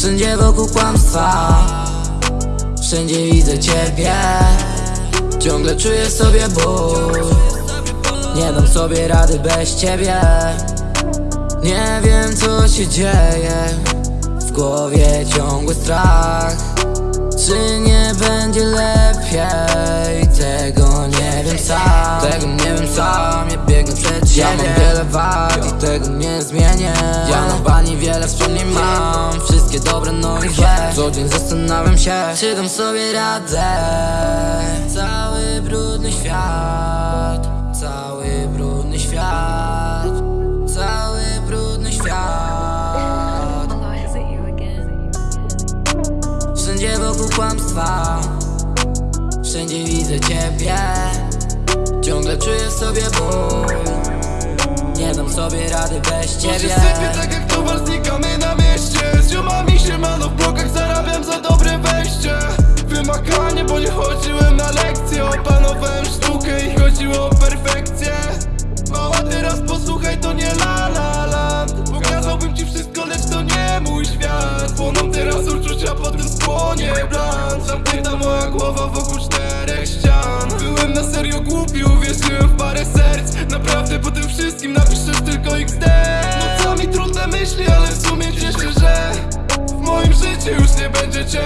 Wszędzie wokół kłamstwa. Wszędzie widzę ciebie. Ciągle czuję sobie ból. Nie dam sobie rady bez ciebie. Nie wiem co się dzieje. W głowie ciągły strach. Czy nie będzie lepiej? Tego nie wiem sam. Tego nie wiem sam. Ja biegnę przed siebie Ja mam wiele wad i tego nie zmienię Bani wiele wspomnień mam. Wszystkie dobre, no i złe Co dzień zastanawiam się Czy dam sobie radę. Cały brudny świat Cały brudny świat Cały brudny świat. Is it you again? Wszędzie wokół kłamstwa Wszędzie widzę ciebie. Ciągle czuję sobie ból Nie dam sobie rady bez ciebie teraz uczucia, potem spłonie blan Zamknięta moja głowa wokół czterech ścian. Byłem na serio głupi, uwierzyłem w parę serc. Naprawdę po tym wszystkim napiszesz tylko XD Nocami trudne myśli, ale w sumie cieszę, że W moim życiu już nie będzie cię